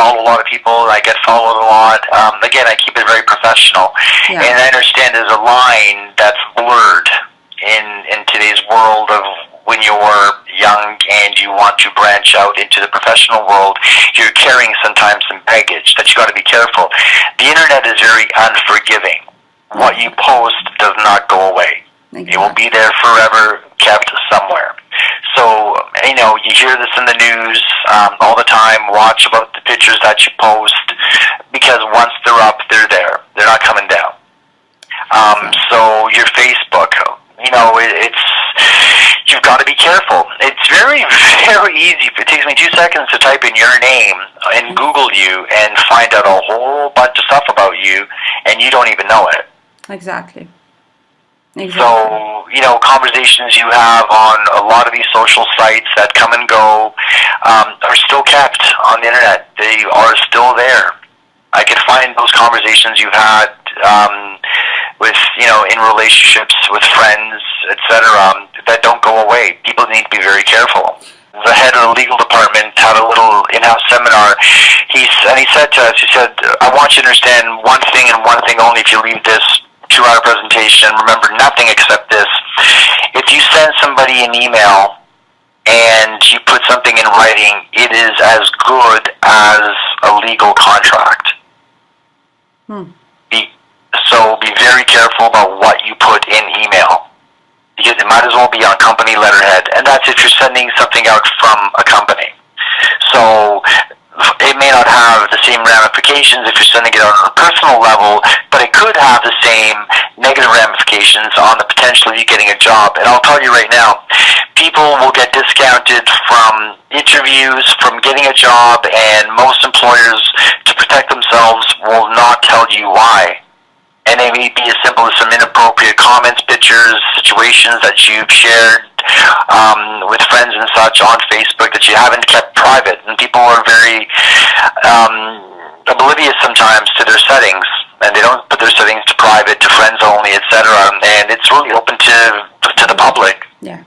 follow a lot of people. I get followed a lot. Um, again, I keep it very professional, Yeah. and I understand there's a line that's blurred in in today's world of when you're young and you want to branch out into the professional world, you're carrying sometimes some baggage that you got to be careful. The internet is very unforgiving. What you post does not go away. It will be there forever, kept somewhere. So, you know, you hear this in the news um, all the time. Watch about pictures that you post because once they're up, they're there. They're not coming down. Um, so your Facebook, you know, it, it's you've got to be careful. It's very, very easy. It takes me two seconds to type in your name and Google you and find out a whole bunch of stuff about you, and you don't even know it. Exactly. Exactly. So, you know, conversations you have on a lot of these social sites that come and go um, are still kept on the internet. They are still there. I could find those conversations you've had um, with, you know, in relationships with friends, etc., um, that don't go away. People need to be very careful. The head of the legal department had a little in-house seminar. He and he said to us, he said, "I want you to understand one thing and one thing only. If you leave this two-hour presentation, remember nothing except this. If you send somebody an email and you put something in writing, it is as good as a legal contract. Hmm. Be, so be very careful about what you put in email because it might as well be on company letterhead, and that's if you're sending something out from a company. So it may not have same ramifications if you're sending it on a personal level, but it could have the same negative ramifications on the potential of you getting a job. And I'll tell you right now, people will get discounted from interviews, from getting a job, and most employers, to protect themselves, will not tell you why. And they may be as simple as some inappropriate comments, pictures, situations that you've shared um, with friends and such on Facebook that you haven't kept private. And people are very um, oblivious sometimes to their settings, and they don't put their settings to private, to friends only, etc. And it's really open to to the public. Yeah.